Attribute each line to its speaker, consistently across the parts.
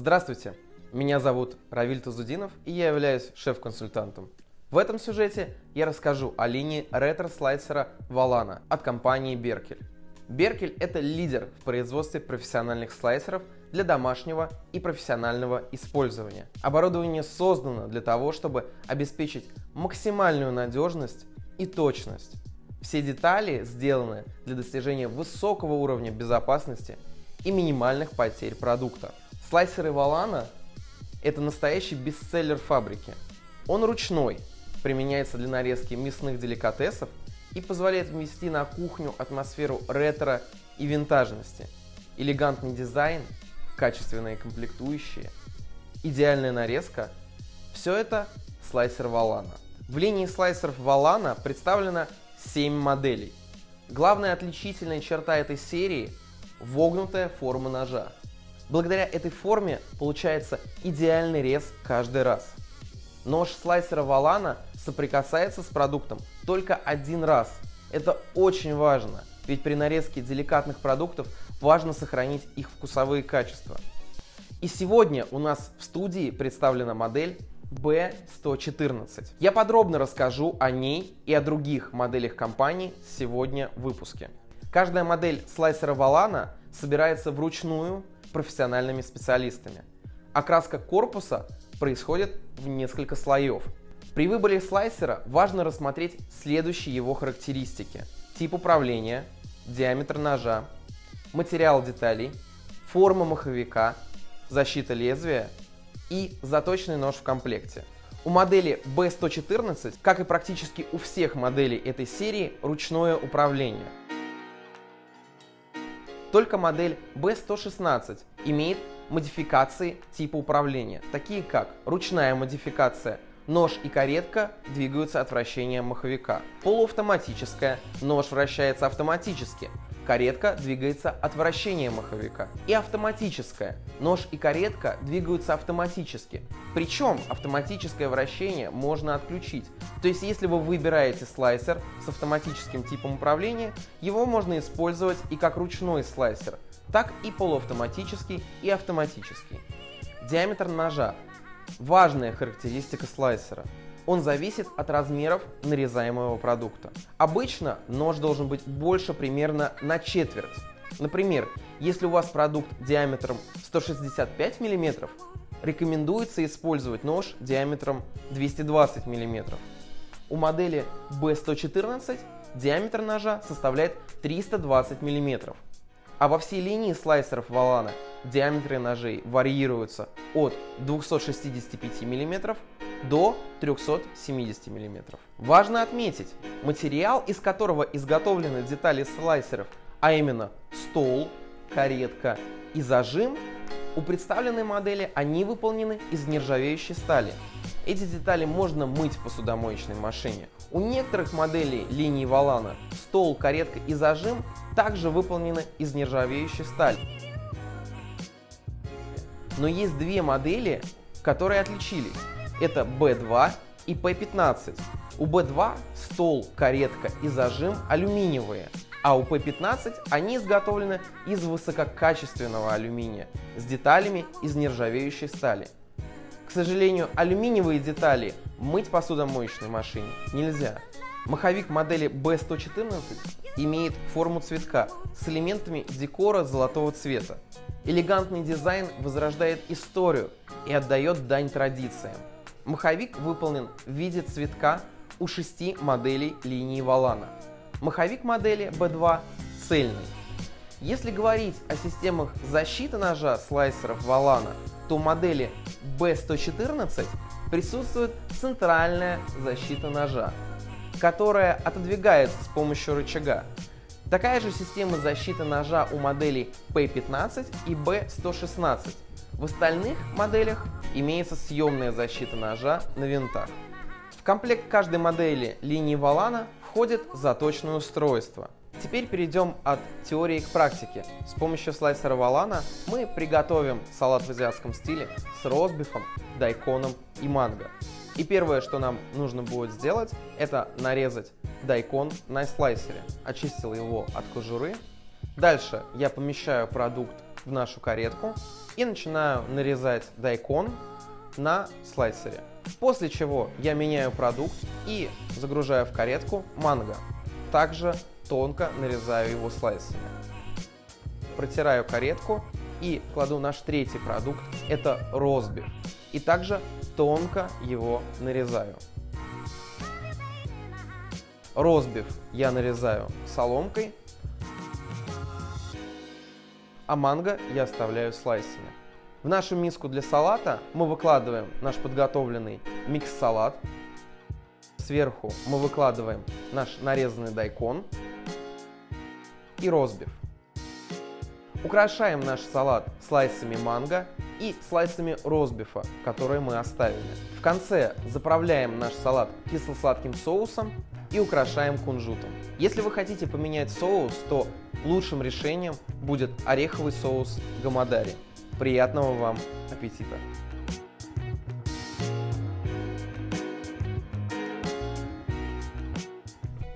Speaker 1: Здравствуйте, меня зовут Равиль Тазудинов и я являюсь шеф-консультантом. В этом сюжете я расскажу о линии ретро-слайсера Valana от компании Berkel. Berkel – это лидер в производстве профессиональных слайсеров для домашнего и профессионального использования. Оборудование создано для того, чтобы обеспечить максимальную надежность и точность. Все детали сделаны для достижения высокого уровня безопасности и минимальных потерь продукта. Слайсеры Valana – это настоящий бестселлер фабрики. Он ручной, применяется для нарезки мясных деликатесов и позволяет ввести на кухню атмосферу ретро и винтажности. Элегантный дизайн, качественные комплектующие, идеальная нарезка – все это слайсер Valana. В линии слайсеров Valana представлено 7 моделей. Главная отличительная черта этой серии – вогнутая форма ножа. Благодаря этой форме получается идеальный рез каждый раз. Нож слайсера Valana соприкасается с продуктом только один раз. Это очень важно, ведь при нарезке деликатных продуктов важно сохранить их вкусовые качества. И сегодня у нас в студии представлена модель B114. Я подробно расскажу о ней и о других моделях компании сегодня в выпуске. Каждая модель слайсера Valana собирается вручную профессиональными специалистами. Окраска корпуса происходит в несколько слоев. При выборе слайсера важно рассмотреть следующие его характеристики. Тип управления, диаметр ножа, материал деталей, форма маховика, защита лезвия и заточенный нож в комплекте. У модели B114, как и практически у всех моделей этой серии, ручное управление. Только модель B116 имеет модификации типа управления, такие как ручная модификация, нож и каретка двигаются от вращения маховика, полуавтоматическая, нож вращается автоматически, каретка двигается от вращения маховика. И автоматическая. Нож и каретка двигаются автоматически. Причем автоматическое вращение можно отключить. То есть если вы выбираете слайсер с автоматическим типом управления, его можно использовать и как ручной слайсер, так и полуавтоматический и автоматический. Диаметр ножа. Важная характеристика слайсера он зависит от размеров нарезаемого продукта. Обычно нож должен быть больше примерно на четверть. Например, если у вас продукт диаметром 165 мм, рекомендуется использовать нож диаметром 220 мм. У модели B114 диаметр ножа составляет 320 мм. А во всей линии слайсеров Valana диаметры ножей варьируются от 265 мм до 370 мм. Важно отметить, материал, из которого изготовлены детали слайсеров, а именно стол, каретка и зажим, у представленной модели они выполнены из нержавеющей стали. Эти детали можно мыть в посудомоечной машине. У некоторых моделей линии Валана стол, каретка и зажим также выполнены из нержавеющей стали. Но есть две модели, которые отличились. Это B2 и P15. У B2 стол, каретка и зажим алюминиевые, а у P15 они изготовлены из высококачественного алюминия с деталями из нержавеющей стали. К сожалению, алюминиевые детали мыть посудомоечной машине нельзя. Маховик модели B114 имеет форму цветка с элементами декора золотого цвета. Элегантный дизайн возрождает историю и отдает дань традициям. Маховик выполнен в виде цветка у шести моделей линии Валана. Маховик модели B2 цельный. Если говорить о системах защиты ножа слайсеров Валана, то у модели B114 присутствует центральная защита ножа, которая отодвигается с помощью рычага. Такая же система защиты ножа у моделей P15 и B116. В остальных моделях имеется съемная защита ножа на винтах. В комплект каждой модели линии Валана входит заточное устройство. Теперь перейдем от теории к практике. С помощью слайсера Валана мы приготовим салат в азиатском стиле с розбифом, дайконом и манго. И первое, что нам нужно будет сделать, это нарезать дайкон на слайсере. Очистил его от кожуры Дальше я помещаю продукт в нашу каретку и начинаю нарезать дайкон на слайсере. После чего я меняю продукт и загружаю в каретку манго. Также тонко нарезаю его слайсами. Протираю каретку и кладу наш третий продукт, это розбив. И также тонко его нарезаю. Розбив я нарезаю соломкой, а манго я оставляю слайсами. В нашу миску для салата мы выкладываем наш подготовленный микс-салат. Сверху мы выкладываем наш нарезанный дайкон и розбив. Украшаем наш салат слайсами манго и слайсами розбифа, которые мы оставили. В конце заправляем наш салат кисло-сладким соусом и украшаем кунжутом. Если вы хотите поменять соус, то лучшим решением будет ореховый соус гамадари. Приятного вам аппетита!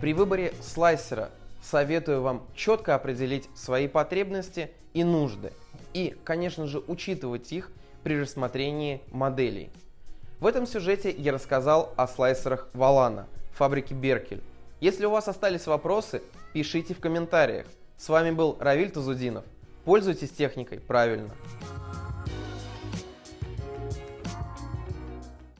Speaker 1: При выборе слайсера советую вам четко определить свои потребности и нужды. И, конечно же, учитывать их при рассмотрении моделей. В этом сюжете я рассказал о слайсерах Валана, фабрики Беркель. Если у вас остались вопросы, пишите в комментариях. С вами был Равиль Тазудинов. Пользуйтесь техникой правильно.